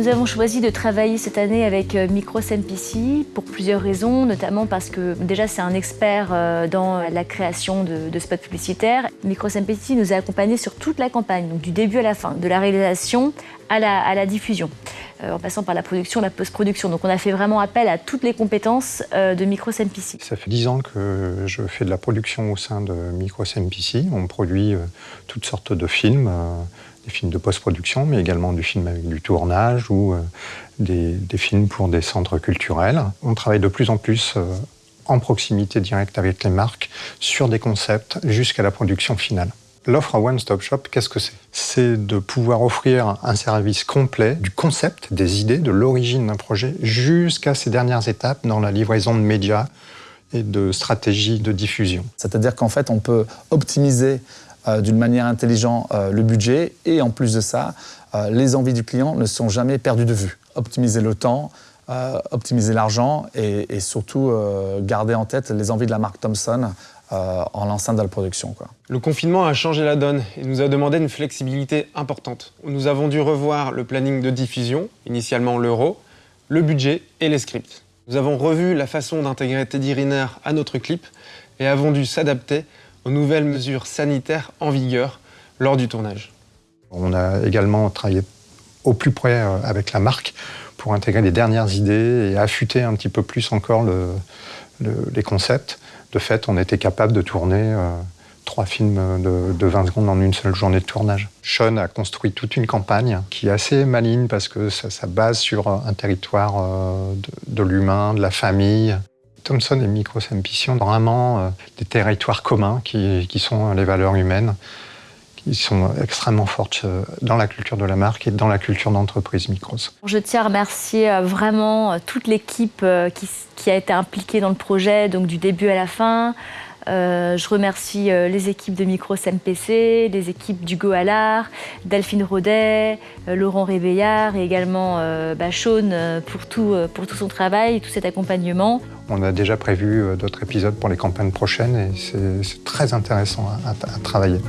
Nous avons choisi de travailler cette année avec euh, Micros MPC pour plusieurs raisons, notamment parce que déjà c'est un expert euh, dans la création de, spots publicitaires. Micros MPC nous a accompagnés sur toute la campagne, donc du début à la fin, de la réalisation à la, diffusion, euh, en passant par la production, la post-production. Donc on a fait vraiment appel à toutes les compétences de Micros MPC. Ça fait dix ans que je fais de la production au sein de Micros MPC. On produit toutes sortes de films des films de post-production, mais également du film avec du tournage ou euh, des, films pour des centres culturels. On travaille de plus en plus euh, en proximité directe avec les marques sur des concepts jusqu'à la production finale. L'offre One Stop Shop, qu'est-ce que c'est? C'est de pouvoir offrir un service complet du concept, des idées, de l'origine d'un projet jusqu'à ces dernières étapes dans la livraison de médias et de stratégies de diffusion. C'est-à-dire qu'en fait, on peut optimiser d'une manière intelligente euh, le budget et en plus de ça, euh, les envies du client ne sont jamais perdues de vue. Optimiser le temps, optimiser l'argent et, surtout garder en tête les envies de la marque Thomson en l'enceinte de la production. Le confinement a changé la donne et nous a demandé une flexibilité importante. Nous avons dû revoir le planning de diffusion, initialement l'euro, le budget et les scripts. Nous avons revu la façon d'intégrer Teddy Riner à notre clip et avons dû s'adapter aux nouvelles mesures sanitaires en vigueur lors du tournage. On a également travaillé au plus près euh, avec la marque pour intégrer les dernières idées et affûter un petit peu plus encore les concepts. De fait, on était capable de tourner euh, trois films de, 20 secondes en une seule journée de tournage. Sean a construit toute une campagne qui est assez maligne parce que ça, base sur un territoire euh, de l'humain, de la famille, Thomson et Micros Ambition, vraiment euh, des territoires communs qui, sont les valeurs humaines, qui sont extrêmement fortes euh, dans la culture de la marque et dans la culture d'entreprise Micros. Je tiens à remercier euh, vraiment toute l'équipe qui, a été impliquée dans le projet, donc du début à la fin, euh, je remercie euh, les équipes de Micros MPC, les équipes du Goalar, Delphine Rodet, euh, Laurent Réveillard et également bah, Sean pour tout, pour tout son travail tout cet accompagnement. On a déjà prévu d'autres épisodes pour les campagnes prochaines et c'est très intéressant à travailler.